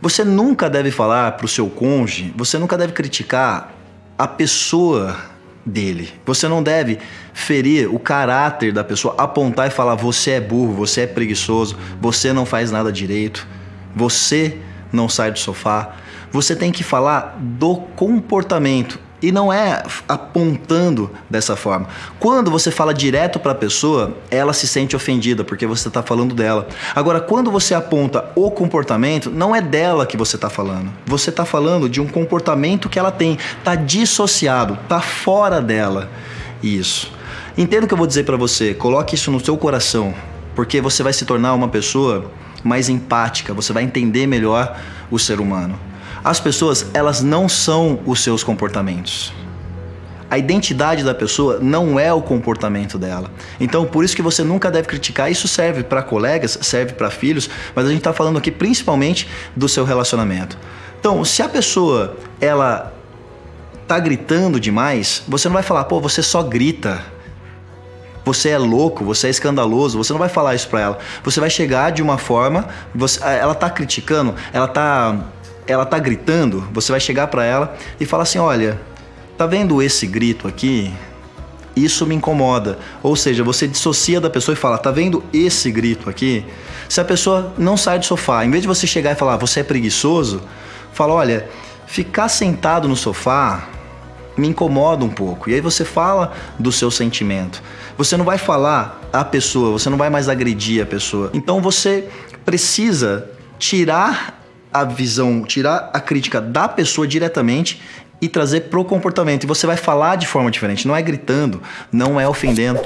Você nunca deve falar para o seu cônjuge, você nunca deve criticar a pessoa dele. Você não deve ferir o caráter da pessoa, apontar e falar: você é burro, você é preguiçoso, você não faz nada direito, você não sai do sofá. Você tem que falar do comportamento e não é apontando dessa forma. Quando você fala direto para a pessoa, ela se sente ofendida porque você está falando dela. Agora, quando você aponta o comportamento, não é dela que você está falando. Você está falando de um comportamento que ela tem, está dissociado, está fora dela. Isso. Entenda o que eu vou dizer para você. Coloque isso no seu coração, porque você vai se tornar uma pessoa mais empática. Você vai entender melhor o ser humano. As pessoas, elas não são os seus comportamentos. A identidade da pessoa não é o comportamento dela. Então, por isso que você nunca deve criticar. Isso serve para colegas, serve para filhos, mas a gente está falando aqui principalmente do seu relacionamento. Então, se a pessoa ela tá gritando demais, você não vai falar, pô, você só grita. Você é louco, você é escandaloso. Você não vai falar isso para ela. Você vai chegar de uma forma, você, ela tá criticando, ela tá ela tá gritando, você vai chegar para ela e falar assim: "Olha, tá vendo esse grito aqui? Isso me incomoda". Ou seja, você dissocia da pessoa e fala: "Tá vendo esse grito aqui?". Se a pessoa não sai do sofá, em vez de você chegar e falar: "Você é preguiçoso", fala: "Olha, ficar sentado no sofá me incomoda um pouco". E aí você fala do seu sentimento. Você não vai falar a pessoa, você não vai mais agredir a pessoa. Então você precisa tirar a visão, tirar a crítica da pessoa diretamente e trazer pro comportamento. E você vai falar de forma diferente, não é gritando, não é ofendendo.